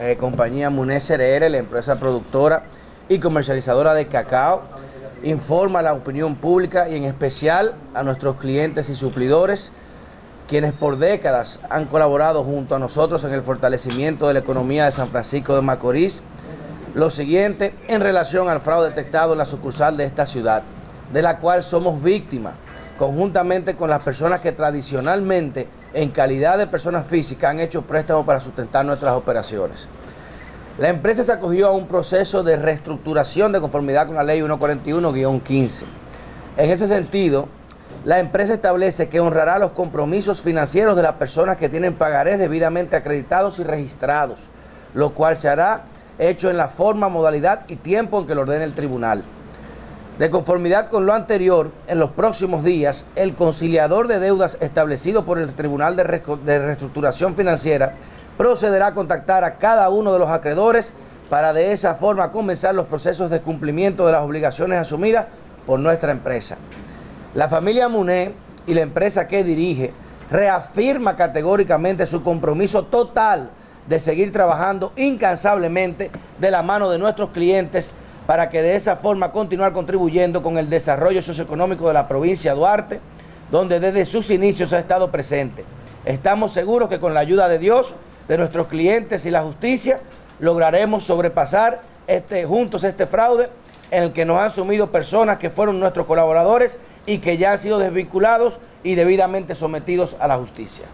Eh, compañía Muné CRR, la empresa productora y comercializadora de cacao, informa a la opinión pública y en especial a nuestros clientes y suplidores, quienes por décadas han colaborado junto a nosotros en el fortalecimiento de la economía de San Francisco de Macorís, lo siguiente en relación al fraude detectado en la sucursal de esta ciudad, de la cual somos víctimas, conjuntamente con las personas que tradicionalmente, en calidad de personas físicas, han hecho préstamos para sustentar nuestras operaciones. La empresa se acogió a un proceso de reestructuración de conformidad con la ley 141-15. En ese sentido, la empresa establece que honrará los compromisos financieros de las personas que tienen pagarés debidamente acreditados y registrados, lo cual se hará hecho en la forma, modalidad y tiempo en que lo ordene el tribunal. De conformidad con lo anterior, en los próximos días, el conciliador de deudas establecido por el Tribunal de, Reestructuración Financiera procederá a contactar a cada uno de los acreedores para de esa forma comenzar los procesos de cumplimiento de las obligaciones asumidas por nuestra empresa. La familia Muné y la empresa que dirige reafirma categóricamente su compromiso total de seguir trabajando incansablemente de la mano de nuestros clientes para que de esa forma continuar contribuyendo con el desarrollo socioeconómico de la provincia de Duarte, donde desde sus inicios ha estado presente. Estamos seguros que con la ayuda de Dios, de nuestros clientes y la justicia, lograremos sobrepasar este, juntos este fraude en el que nos han sumido personas que fueron nuestros colaboradores y que ya han sido desvinculados y debidamente sometidos a la justicia.